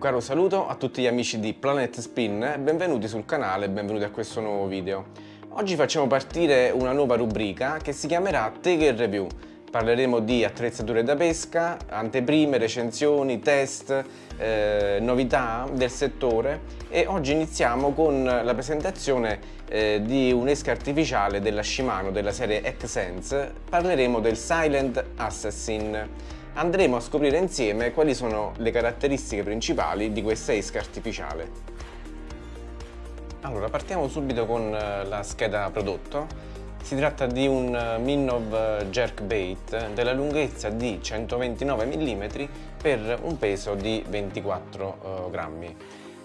caro saluto a tutti gli amici di Planet Spin, benvenuti sul canale e benvenuti a questo nuovo video. Oggi facciamo partire una nuova rubrica che si chiamerà Take Review. Parleremo di attrezzature da pesca, anteprime, recensioni, test, eh, novità del settore e oggi iniziamo con la presentazione eh, di un'esca artificiale della Shimano della serie X-Sense. Parleremo del Silent Assassin andremo a scoprire insieme quali sono le caratteristiche principali di questa esca artificiale. Allora, partiamo subito con eh, la scheda prodotto. Si tratta di un eh, Minnov Jerkbait della lunghezza di 129 mm per un peso di 24 uh, grammi.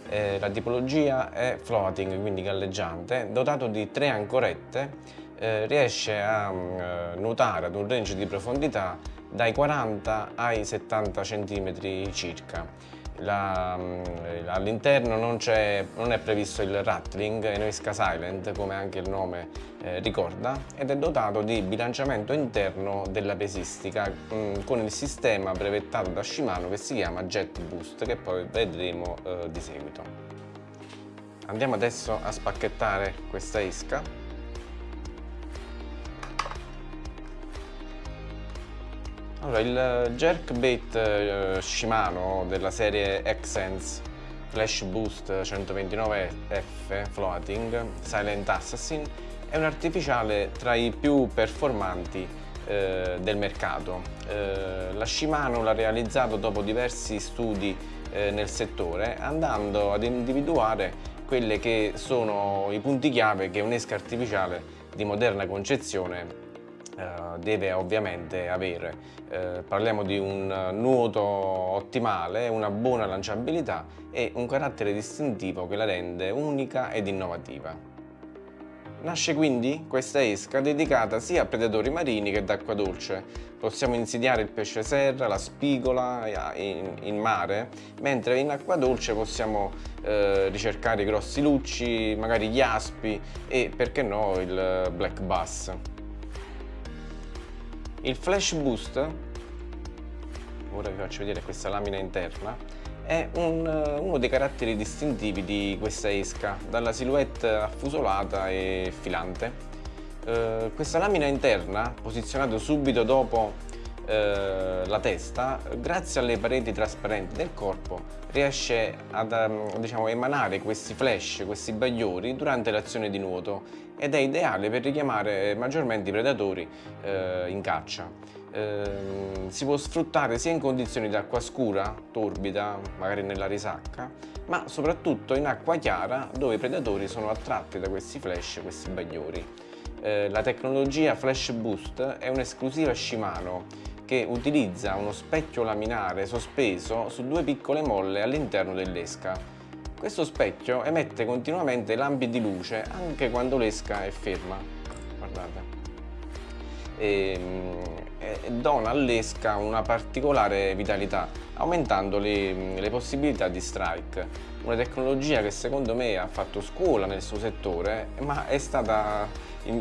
Eh, la tipologia è floating, quindi galleggiante, dotato di tre ancorette, eh, riesce a uh, nuotare ad un range di profondità dai 40 ai 70 cm circa. Mm, all'interno non, non, è previsto il rattling, è Noisca Silent come anche il nome eh, ricorda ed è dotato di bilanciamento interno della pesistica mh, mm, con il sistema brevettato da Shimano che si chiama Jet Boost che poi vedremo eh, di seguito. Andiamo adesso a spacchettare questa esca Allora, il jerkbait eh, Shimano della serie X-Sense Flash Boost 129F Floating Silent Assassin è un artificiale tra i più performanti eh, del mercato. Eh, la Shimano l'ha realizzato dopo diversi studi eh, nel settore andando ad individuare quelli che sono i punti chiave che un'esca artificiale di moderna concezione eh, deve ovviamente avere. Eh, parliamo di un nuoto ottimale, una buona lanciabilità e un carattere distintivo che la rende unica ed innovativa. Nasce quindi questa esca dedicata sia a predatori marini che d'acqua dolce. Possiamo insidiare il pesce serra, la spigola in, in mare, mentre in acqua dolce possiamo eh, ricercare i grossi lucci, magari gli aspi e perché no il black bass. Il Flash Boost, ora vi faccio vedere questa lamina interna, è un, uno dei caratteri distintivi di questa esca, dalla silhouette affusolata e filante. Eh, questa lamina interna, posizionata subito dopo eh, la testa, grazie alle pareti trasparenti del corpo, riesce ad um, diciamo, emanare questi flash, questi bagliori durante l'azione di nuoto ed è ideale per richiamare maggiormente i predatori eh, in caccia. Eh, si può sfruttare sia in condizioni di acqua scura, torbida, magari nella risacca, ma soprattutto in acqua chiara dove i predatori sono attratti da questi flash, questi bagliori. Eh, la tecnologia Flash Boost è un'esclusiva Shimano che utilizza uno specchio laminare sospeso su due piccole molle all'interno dell'esca. Questo specchio emette continuamente lampi di luce anche quando l'esca è ferma. Guardate. E, e dona all'esca una particolare vitalità, aumentando le, le possibilità di strike. Una tecnologia che secondo me ha fatto scuola nel suo settore, ma è stata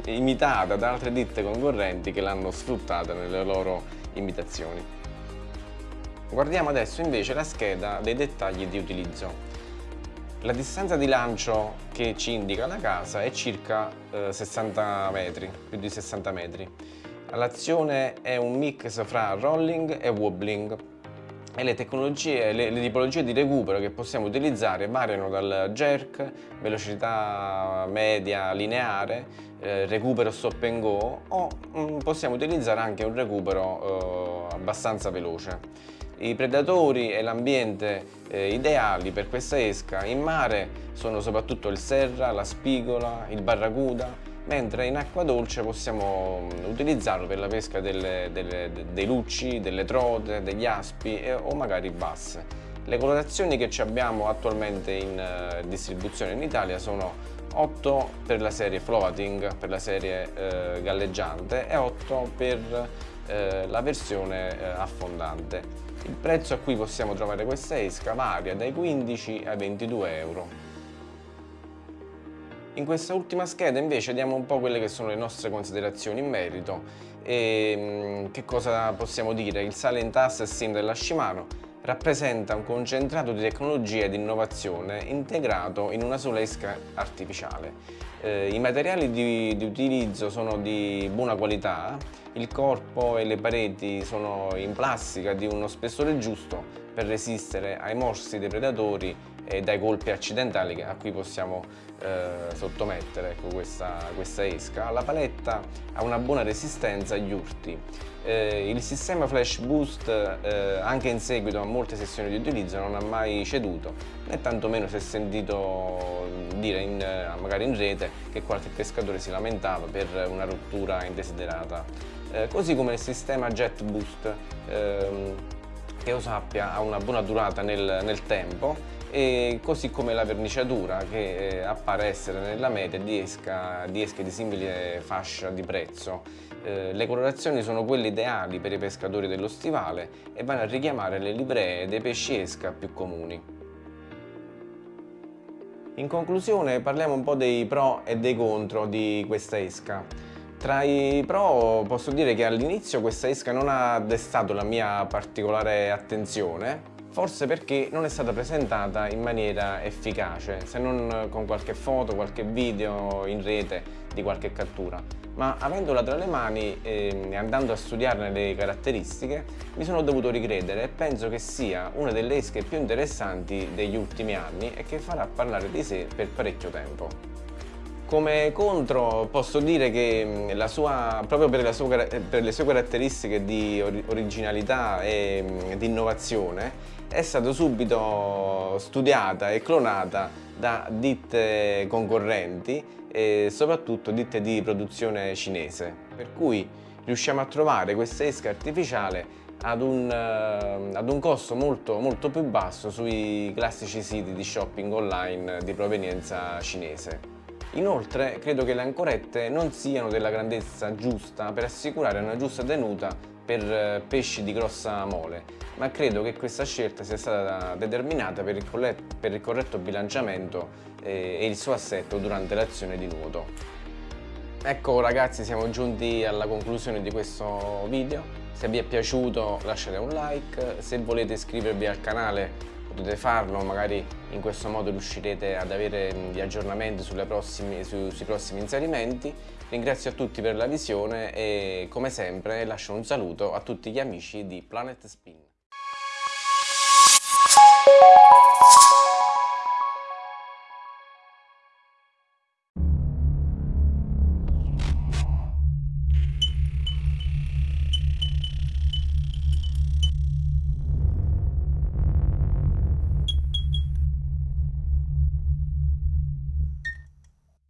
imitata da altre ditte concorrenti che l'hanno sfruttata nelle loro imitazioni. Guardiamo adesso invece la scheda dei dettagli di utilizzo. La distanza di lancio che ci indica la casa è circa eh, 60 metri, più di 60 metri. L'azione è un mix fra rolling e wobbling e le tecnologie, le, le, tipologie di recupero che possiamo utilizzare variano dal jerk, velocità media lineare, eh, recupero stop and go o mh, mm, possiamo utilizzare anche un recupero eh, abbastanza veloce. I predatori e l'ambiente eh, ideali per questa esca in mare sono soprattutto il serra, la spigola, il barracuda, mentre in acqua dolce possiamo mm, utilizzarlo per la pesca delle, delle, dei lucci, delle trote, degli aspi e, o magari basse. Le colorazioni che abbiamo attualmente in uh, distribuzione in Italia sono 8 per la serie floating, per la serie uh, galleggiante e 8 per uh, la versione affondante. Il prezzo a cui possiamo trovare questa esca varia dai 15 ai 22 euro. In questa ultima scheda invece diamo un po' quelle che sono le nostre considerazioni in merito e mm, che cosa possiamo dire? Il Silent Assassin della Shimano rappresenta un concentrato di tecnologia e di innovazione integrato in una sola esca artificiale. Eh, I materiali di, di, utilizzo sono di buona qualità, il corpo e le pareti sono in plastica di uno spessore giusto per resistere ai morsi dei predatori e dai colpi accidentali a cui possiamo eh, sottomettere ecco, questa, questa, esca. La paletta ha una buona resistenza agli urti. Eh, il sistema Flash Boost eh, anche in seguito a molte sessioni di utilizzo non ha mai ceduto né tantomeno si è sentito dire in, eh, magari in rete che qualche pescatore si lamentava per una rottura indesiderata. Eh, così come il sistema Jet Boost ehm, che io sappia ha una buona durata nel, nel tempo e così come la verniciatura che eh, appare essere nella media di, esca, di esche di simile fascia di prezzo. Eh, le colorazioni sono quelle ideali per i pescatori dello stivale e vanno a richiamare le livree dei pesci esca più comuni. In conclusione parliamo un po' dei pro e dei contro di questa esca. Tra i pro posso dire che all'inizio questa esca non ha destato la mia particolare attenzione forse perché non è stata presentata in maniera efficace, se non con qualche foto, qualche video in rete di qualche cattura. Ma avendola tra le mani ehm, e andando a studiarne le caratteristiche, mi sono dovuto ricredere e penso che sia una delle esche più interessanti degli ultimi anni e che farà parlare di sé per parecchio tempo. Come contro posso dire che la sua, proprio per, sua, per, le sue caratteristiche di originalità e di innovazione è stata subito studiata e clonata da ditte concorrenti e soprattutto ditte di produzione cinese. Per cui riusciamo a trovare questa esca artificiale ad un, uh, ad un costo molto, molto più basso sui classici siti di shopping online di provenienza cinese. Inoltre credo che le ancorette non siano della grandezza giusta per assicurare una giusta tenuta per eh, pesci di grossa mole, ma credo che questa scelta sia stata determinata per il, per il corretto bilanciamento eh, e il suo assetto durante l'azione di nuoto. Ecco ragazzi siamo giunti alla conclusione di questo video, se vi è piaciuto lasciate un like, se volete iscrivervi al canale potete farlo, magari in questo modo riuscirete ad avere gli aggiornamenti prossimi, su, sui prossimi inserimenti. Ringrazio a tutti per la visione e come sempre lascio un saluto a tutti gli amici di Planet Spin.